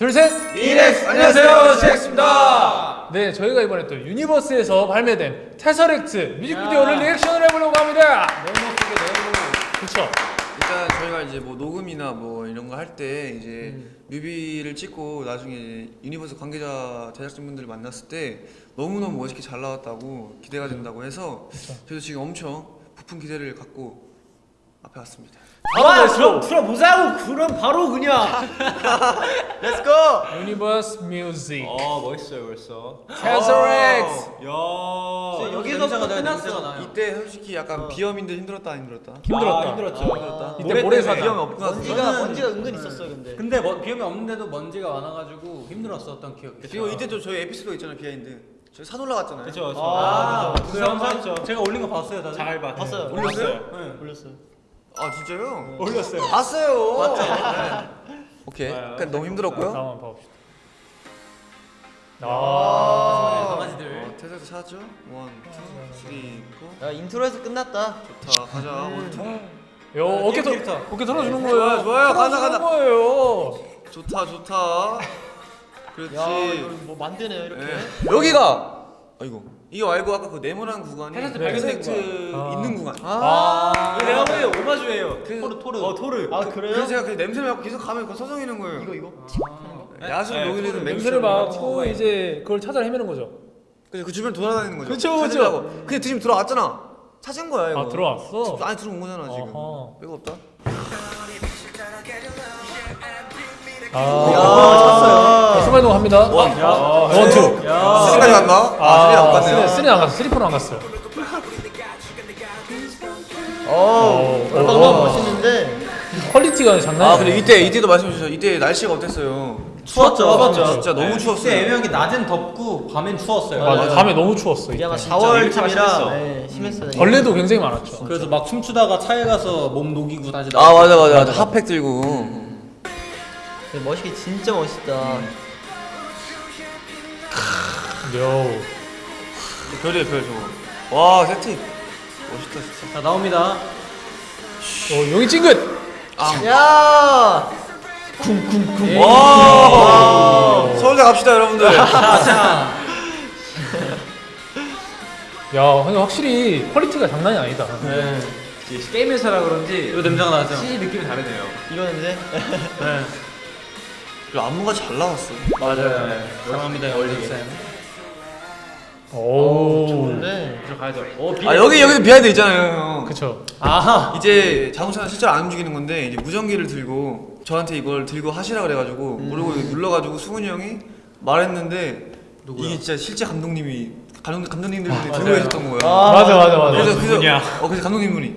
둘, 셋! CIX. 안녕하세요. CIX입니다. 네, 저희가 이번에 또 유니버스에서 발매된 Tesseract 뮤직비디오를 리액션을 해보려고 합니다. 너무 크게 너무 그쵸? 일단 저희가 이제 뭐 녹음이나 뭐 이런 거 할 때 이제 뮤비를 찍고 나중에 유니버스 관계자 제작진분들 만났을 때 너무너무 멋있게 잘 나왔다고 기대가 된다고 해서 저도 지금 엄청 부푼 기대를 갖고 앞에 왔습니다. 아 그럼 들어보자고 그럼 바로 그냥 let's go Universe Music 어 멋있어요 벌써 Tesseract 야 여기서부터 끝났어 나요. 이때 솔직히 약간 비염인데 힘들었다 안 힘들었다? 힘들었다. 아, 힘들었죠 힘들었다. 이때 모래 모래사장. 때문에. 비염이 없구나. 먼지가 먼지가 은근 있었어요 근데. 근데 뭐, 비염이 없는데도 먼지가 많아가지고 힘들었었던 기억이 그리고 이때 또 저희 에피소드 있잖아요 비하인드. 저희 산 올라갔잖아요. 그쵸 그쵸 아, 그 영상 제가 올린 거 봤어요 다들? 잘 봐. 봤어요. 올렸어요? 네. 올렸어요. 아 진짜요? 올렸어요 봤어요. 맞죠? 오케이. 아, 그냥 너무 힘들었고요. 다음 한번 봐봅시다. 아, 아, 강아지들 어, 태세도 찾았죠? one, two, three, four. 야 인트로에서 끝났다. 좋다. 가자. one, two. 요 어깨 털. 어깨 털어주는 거예요. 좋아요. 가자, 가자. 거예요. 좋다, 좋다. 그렇지. 야 뭐 만드네요 이렇게. 예. 여기가 아이고 이거 말고 아까 그 네모난 구간이 발견된 Tesseract 아. 있는 구간. 아, 이거 내가 보 오마주예요 그- 토르 토르 어 토르 아 그래서 그래요? 제가 그 냄새 맡고 계속 가면 그거 서성이는 거예요. 이거 이거. 야수 네, 녹이는 토르 냄새를 맡고 이제 그걸 찾아 헤매는 거죠. 그그 주변 돌아다니는 거죠. 그쵸. 찾으려고. 근데 지금 들어왔잖아. 찾은 거야 이거. 아, 들어왔어? 안에 들어온 거잖아 지금. 빼고 없다. 아, 순간이동 합니다. one. One, two. Three까지 갔나? 아, three 안 갔네요. three 안 갔어. three four는 안 갔어요. 어. 오, 얼마나 오. 멋있는데. 퀄리티가 장난이 아 근데 이때 이때도 말씀해 주셨죠. 이때 날씨가 어땠어요? 추웠죠 추웠죠. 진짜 너무 추웠어요. 그때 애매한 게 낮엔 덥고 밤엔 추웠어요 맞아. 맞아요. 밤에 너무 추웠어. 이게 아마 이때. 4월쯤이라 심했어. 네, 심했어요. 벌레도 굉장히 많았죠. 그래서 막 춤추다가 차에 가서 몸 녹이고 다시 아 맞아 맞아 맞아 핫팩 들고. 네, 멋있게 진짜 멋있다. 요. 별이에요 별 저거. 와 세트 멋있다 진짜. 자 나옵니다 어, 여기 찡긋. 야. 와 서울대 갑시다 여러분들. 자자 야, 근데 확실히 quality가 장난이 아니다. 네. 게임 회사라 그런지 이 냄새가 나죠 시 느낌이 다르네요 이거 냄새. 네 그리고 안무가 잘 나왔어. 맞아요 네. 사랑합니다 올리게 오. 좋은데. 들어가야죠 오아 여기 여기도 behind 있잖아요 형. 그쵸. 아하 이제 자동차는 실제로 안 움직이는 건데 이제 무전기를 들고 저한테 이걸 들고 하시라 그래가지고 모르고 눌러가지고 수근이 형이 말했는데 이게 진짜 실제 감독님이 감독 감독님들이 들고 계셨던 거예요. 아, 맞아, 맞아, 맞아. 그래서 그래서 누구냐? 어 그래서 감독님 분이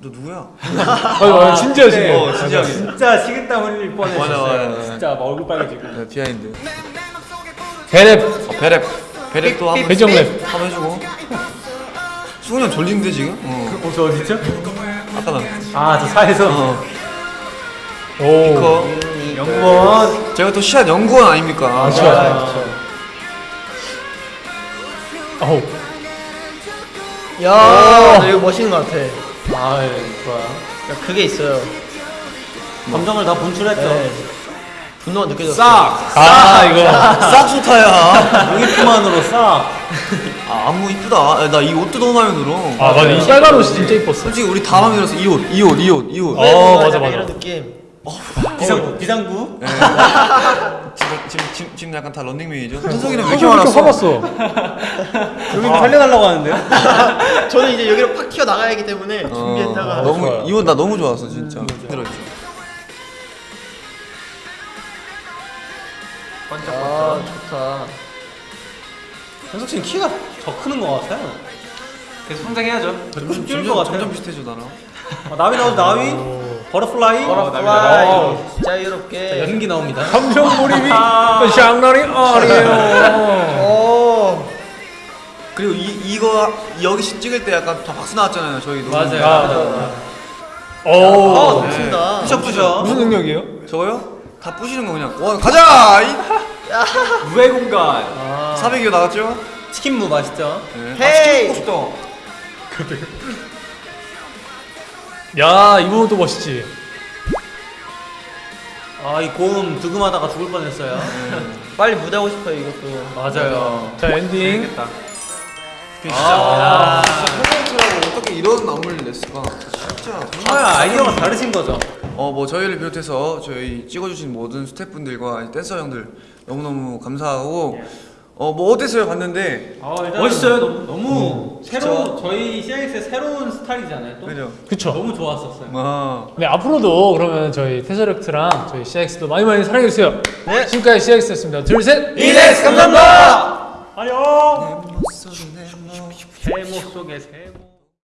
너 누구야? 맞아, 맞아. 진지하, 진지해. 어 진지하게. 진짜 식은땀 흘릴 맞아, 뻔했었어요 맞아. 진짜 막 얼굴 빨개지고 네, 비하인드. 대랩. 어, 배랩 또 한번 배정랩. 한번 해주고. 수근이 형 졸린데 지금? 어. 어 저 어딨죠? 아까 나. 아저 차에서 어. 오. 연구원 제가 또 시합 연구원 아닙니까? 그쵸. 아우. 야. 나 이거 멋있는 것 같아. 아 좋아요 야, 그게 있어요. 감정을 다 분출했죠 네. 분노가 느껴졌어. 싹! 아, 이거. 싹 좋다야. 여기만으로 싹 아 안무 이쁘다. 나 이 옷도 너무 마음에 들어. 아, 맞아. 이 빨간 옷이 진짜 이뻤어. 솔직히 우리 다 마음에 들었어. 이 옷, 이 옷, 이 옷, 이 옷. 어, 맞아, 맞아. 이런 느낌. 비상구 비상구 네. 지금, 지금, 지금, 지금 약간 다 런닝맨이죠? 현석이는 왜왜 이렇게 많았어? 화났어? 여기 살려달라고 하는데요? 저는 이제 여기로 팍 튀어 나가야 하기 때문에 어, 준비했다가 너무. 이 옷 나 너무 좋았어 진짜. 들었죠. 아 좋다. 현석 씨는 키가 더 크는 것 같아요 계속 성장해야죠 점점 뛸것 같아요 점점 비슷해져 나랑. 아, 나위 나오죠 나위 버터플라이 버터플라이 어, 자유롭게. 연기 나옵니다 감정 몰입이 장난이 아니에요. 오. 그리고 이 이거 여기 시 찍을 때 약간 다 박수 나왔잖아요 저희도. 맞아요. 아, 아 오. 넘친다. 부셔 부셔 무슨 능력이에요? 저거요? 다 부시는 거 그냥. 와 가자. 이 무해 공간 400여 나왔죠? 치킨무 맛있죠? 네. 헤이! 아, 치킨 먹고 싶다. 야, 이 부분 또 멋있지. 아이 고음 득음하다가 죽을 뻔했어요. 빨리 무대 하고 싶어요 이것도. 맞아요. 자 엔딩. 아, 콘서트라고 어떻게 이런 안무를 냈을까? 진짜 정말 아이디어가 다르신 거죠. 어 뭐 저희를 비롯해서 저희 찍어주신 모든 스태프분들과 댄서 형들 너무너무 감사하고 어 뭐 어땠어요 봤는데 아, 일단 멋있어요, 너무. 너무 새로 저희 CX의 새로운 스타일이잖아요. 또 그죠? 그쵸. 너무 좋았었어요. 아 네 앞으로도 그러면 저희 테서렉트랑 저희 CX도 많이 많이 사랑해주세요. 네. 지금까지 CX였습니다. 둘 셋. 이렉스 감사합니다. 안녕. 세모 속에 세모.